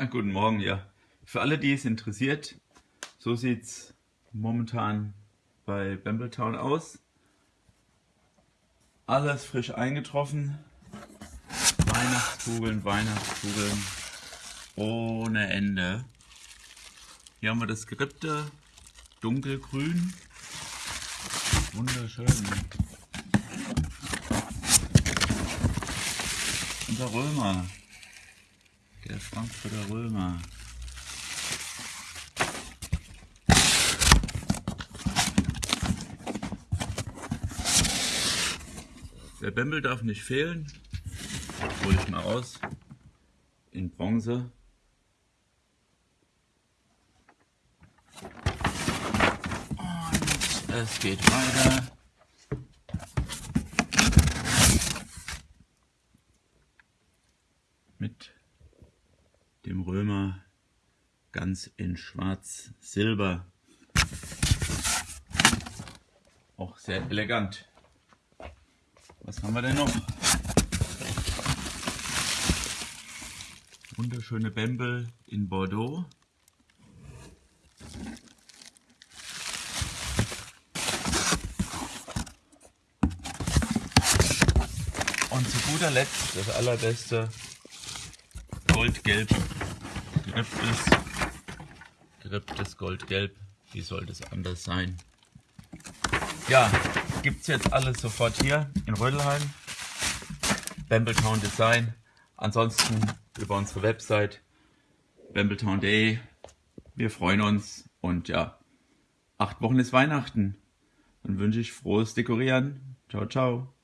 Ja, guten Morgen, ja. Für alle, die es interessiert, so sieht es momentan bei Bambletown aus. Alles frisch eingetroffen. Weihnachtskugeln, Weihnachtskugeln ohne Ende. Hier haben wir das Gerippte, dunkelgrün. Wunderschön. Unser Römer. Der Frankfurter Römer. Der Bämbel darf nicht fehlen. Hol ich mal aus. In Bronze. Und es geht weiter. Mit dem Römer ganz in schwarz-silber. Auch sehr elegant. Was haben wir denn noch? Wunderschöne Bämbel in Bordeaux. Und zu guter Letzt das allerbeste Goldgelb, geripptes, geripptes Goldgelb. Wie sollte es anders sein? Ja, gibt es jetzt alles sofort hier in Rödelheim. Bambletown Design. Ansonsten über unsere Website bambletown.de. Wir freuen uns und ja, acht Wochen ist Weihnachten. Dann wünsche ich frohes Dekorieren. Ciao, ciao.